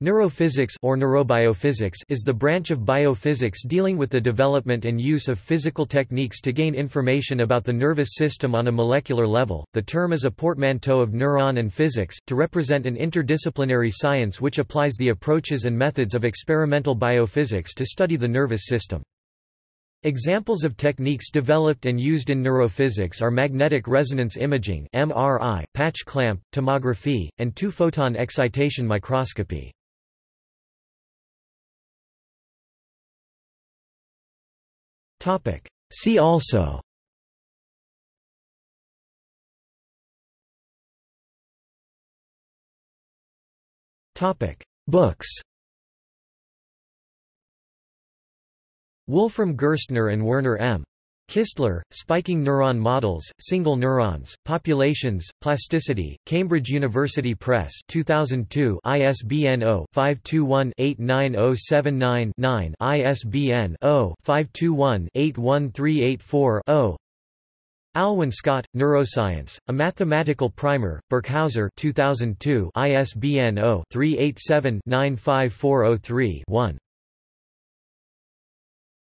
Neurophysics or neurobiophysics is the branch of biophysics dealing with the development and use of physical techniques to gain information about the nervous system on a molecular level. The term is a portmanteau of neuron and physics, to represent an interdisciplinary science which applies the approaches and methods of experimental biophysics to study the nervous system. Examples of techniques developed and used in neurophysics are magnetic resonance imaging (MRI), patch clamp, tomography, and two-photon excitation microscopy. See also. Books. Wolfram Gerstner and Werner M. Kistler, Spiking Neuron Models, Single Neurons, Populations, Plasticity, Cambridge University Press 2002 ISBN 0-521-89079-9 ISBN 0-521-81384-0 Alwyn Scott, Neuroscience, A Mathematical Primer, Birkhauser 2002 ISBN 0-387-95403-1